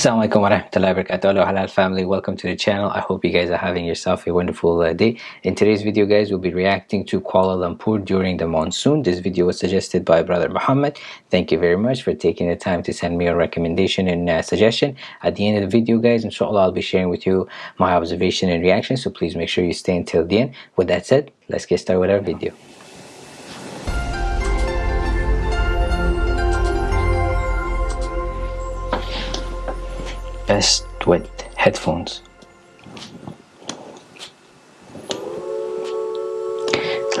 Assalamualaikum warahmatullahi wabarakatuh. Halal family. Welcome to the channel. I hope you guys are having yourself a wonderful uh, day. In today's video guys we'll be reacting to Kuala Lumpur during the monsoon. This video was suggested by brother Muhammad. Thank you very much for taking the time to send me a recommendation and uh, suggestion. At the end of the video guys inshallah I'll be sharing with you my observation and reaction. So please make sure you stay until the end. With that said let's get started with our video best with headphones.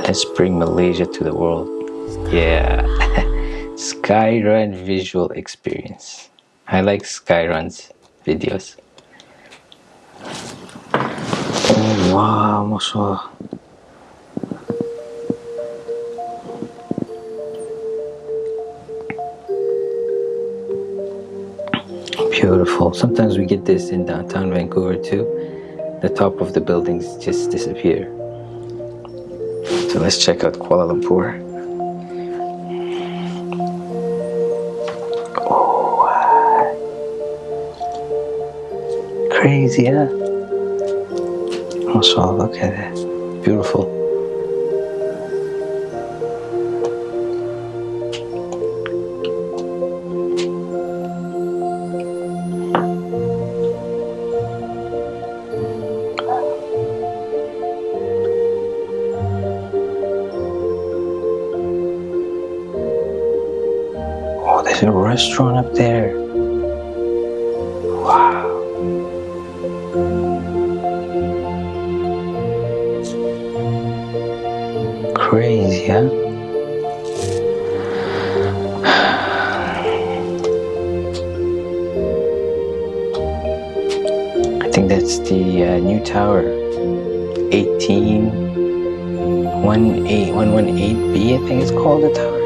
Let's bring Malaysia to the world. Yeah. Skyrun visual experience. I like Skyrun's videos. Oh wow mashallah beautiful. Sometimes we get this in downtown Vancouver too. The top of the buildings just disappear. So let's check out Kuala Lumpur. Oh crazy huh? Also look at it. Beautiful A restaurant up there. Wow. Crazy, huh? I think that's the uh, new tower. 18 18118B, I think it's called the tower.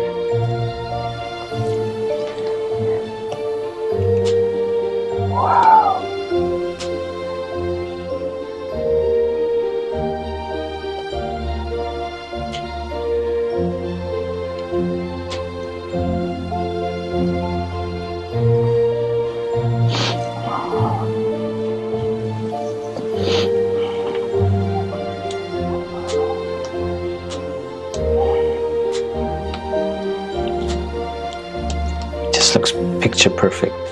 Looks picture perfect.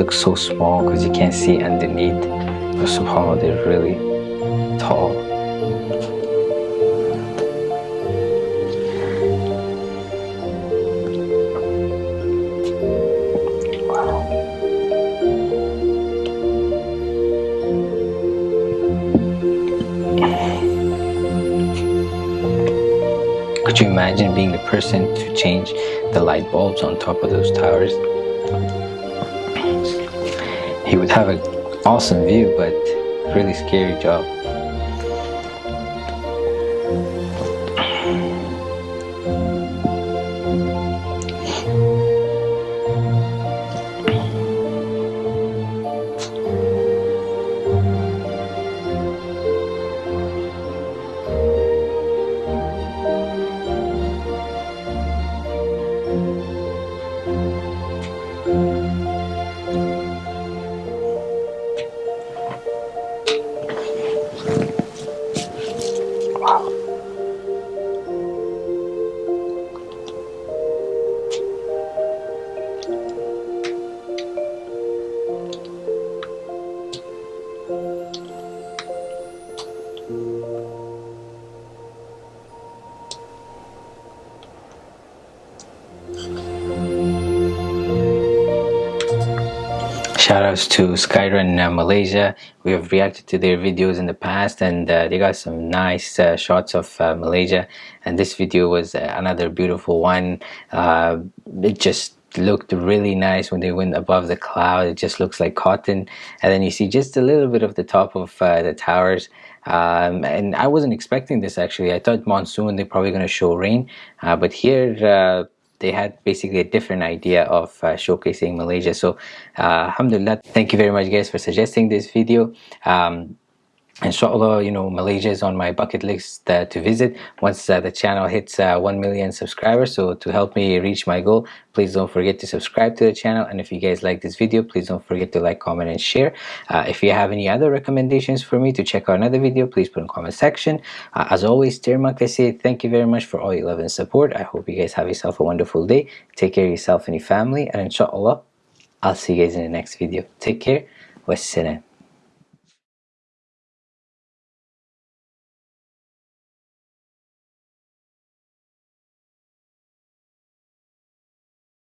Towers look so small because you can't see underneath but somehow they're really tall Could you imagine being the person to change the light bulbs on top of those towers? Have an awesome view but really scary job Shoutouts to Skyrun uh, Malaysia. We have reacted to their videos in the past and uh, they got some nice uh, shots of uh, Malaysia. And this video was uh, another beautiful one. Uh, it just looked really nice when they went above the cloud. It just looks like cotton. And then you see just a little bit of the top of the towers. Um, and I wasn't expecting this actually. I thought monsoon, they're probably going to show rain. but here, they had basically a different idea of uh, showcasing Malaysia. So, uh, alhamdulillah, thank you very much, guys, for suggesting this video. Um, inshallah you know malaysia is on my bucket list uh, to visit once uh, the channel hits uh, 1 million subscribers so to help me reach my goal please don't forget to subscribe to the channel. And if you guys like this video please don't forget to like comment and share. Uh, if you have any other recommendations for me to check out another video please put in comment section. Uh, as always Termak I say thank you very much for all your love and support. I hope you guys have yourself a wonderful day. Take care of yourself and your family. And inshallah I'll see you guys in the next video. Take care. Wassalam